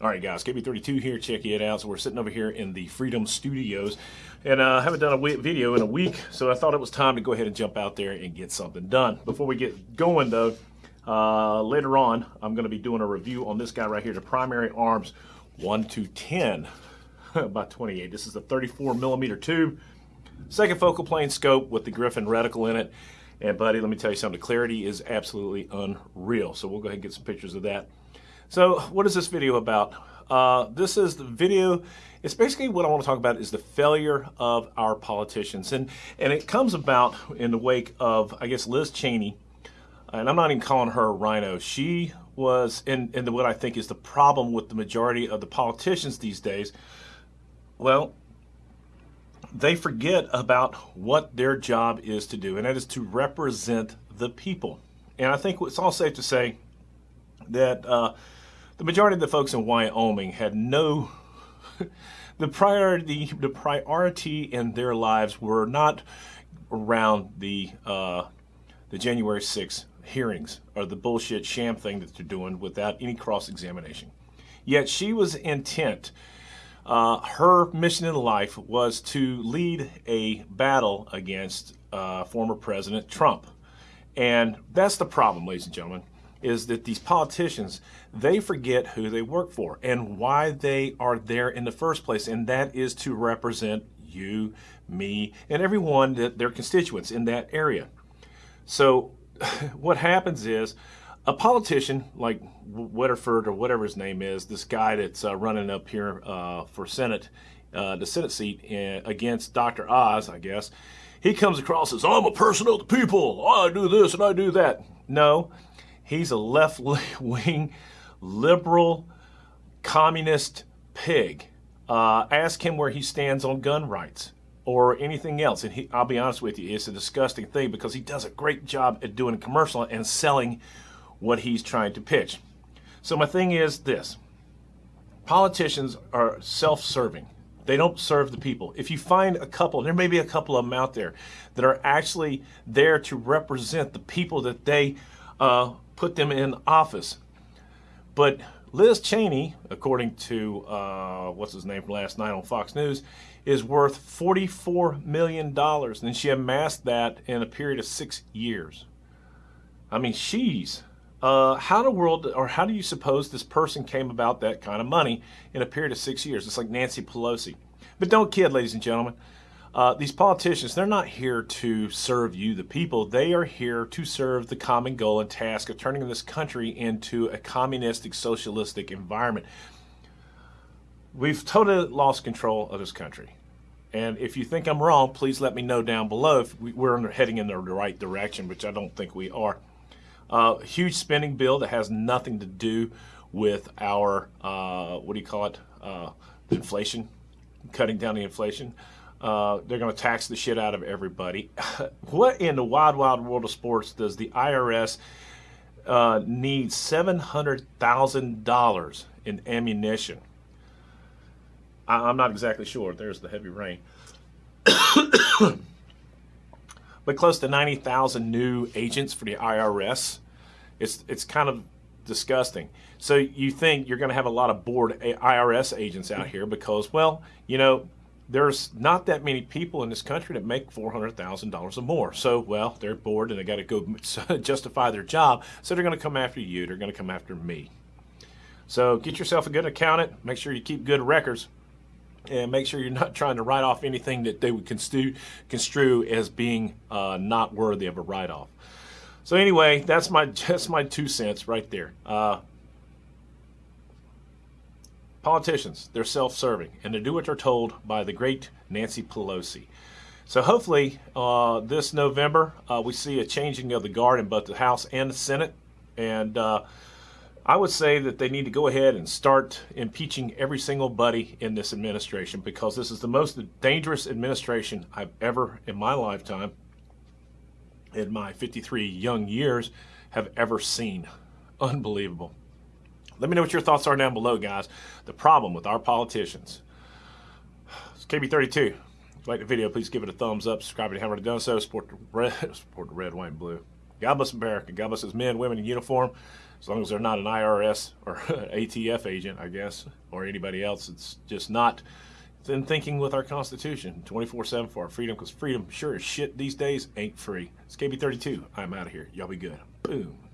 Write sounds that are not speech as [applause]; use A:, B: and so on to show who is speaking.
A: All right, guys, KB32 here. Check it out. So we're sitting over here in the Freedom Studios, and uh, I haven't done a video in a week, so I thought it was time to go ahead and jump out there and get something done. Before we get going, though, uh, later on, I'm going to be doing a review on this guy right here, the Primary Arms 1 to 10 [laughs] by 28. This is a 34 millimeter tube, second focal plane scope with the Griffin reticle in it. And buddy, let me tell you something, the clarity is absolutely unreal. So we'll go ahead and get some pictures of that. So what is this video about? Uh, this is the video, it's basically what I want to talk about is the failure of our politicians. And, and it comes about in the wake of, I guess, Liz Cheney, and I'm not even calling her a RINO. She was, in, in the, what I think is the problem with the majority of the politicians these days, well, they forget about what their job is to do, and that is to represent the people. And I think it's all safe to say that uh, the majority of the folks in Wyoming had no [laughs] the priority the priority in their lives were not around the uh, the January 6th hearings or the bullshit sham thing that they're doing without any cross examination. Yet she was intent. Uh, her mission in life was to lead a battle against uh, former President Trump. And that's the problem, ladies and gentlemen is that these politicians, they forget who they work for and why they are there in the first place, and that is to represent you, me, and everyone that their constituents in that area. So [laughs] what happens is a politician like Weatherford or whatever his name is, this guy that's uh, running up here uh, for Senate, uh, the Senate seat in, uh, against Dr. Oz, I guess, he comes across as, I'm a person of the people, I do this and I do that. No, He's a left wing, liberal, communist pig. Uh, ask him where he stands on gun rights or anything else. And he, I'll be honest with you, it's a disgusting thing because he does a great job at doing a commercial and selling what he's trying to pitch. So my thing is this. Politicians are self-serving. They don't serve the people. If you find a couple, there may be a couple of them out there that are actually there to represent the people that they uh, put them in office. But Liz Cheney, according to uh, what's his name from last night on Fox News, is worth $44 million. And she amassed that in a period of six years. I mean, she's. Uh, how in the world, or how do you suppose this person came about that kind of money in a period of six years? It's like Nancy Pelosi. But don't kid, ladies and gentlemen. Uh, these politicians, they're not here to serve you, the people. They are here to serve the common goal and task of turning this country into a communistic, socialistic environment. We've totally lost control of this country. And if you think I'm wrong, please let me know down below if we're heading in the right direction, which I don't think we are. Uh, huge spending bill that has nothing to do with our, uh, what do you call it, uh, inflation, cutting down the inflation. Uh, they're going to tax the shit out of everybody. [laughs] what in the wild, wild world of sports does the IRS uh, need $700,000 in ammunition? I- I'm not exactly sure. There's the heavy rain. [coughs] but close to 90,000 new agents for the IRS. It's, it's kind of disgusting. So you think you're going to have a lot of bored IRS agents out here because, well, you know, there's not that many people in this country that make $400,000 or more. So, well, they're bored and they got to go [laughs] justify their job. So they're going to come after you. They're going to come after me. So get yourself a good accountant. Make sure you keep good records. And make sure you're not trying to write off anything that they would construe, construe as being uh, not worthy of a write-off. So anyway, that's my, [laughs] that's my two cents right there. Uh, politicians, they're self-serving, and they do what they're told by the great Nancy Pelosi. So hopefully uh, this November uh, we see a changing of the guard in both the House and the Senate. And uh, I would say that they need to go ahead and start impeaching every single buddy in this administration because this is the most dangerous administration I've ever in my lifetime, in my 53 young years, have ever seen. Unbelievable. Let me know what your thoughts are down below, guys. The problem with our politicians. It's KB32. If you like the video, please give it a thumbs up. Subscribe if you haven't done so. Support the red, [laughs] support the red, white, and blue. God bless America. God bless his men, women in uniform. As long as they're not an IRS or [laughs] ATF agent, I guess, or anybody else, it's just not in thinking with our Constitution 24 7 for our freedom because freedom, sure as shit, these days ain't free. It's KB32. I'm out of here. Y'all be good. Boom.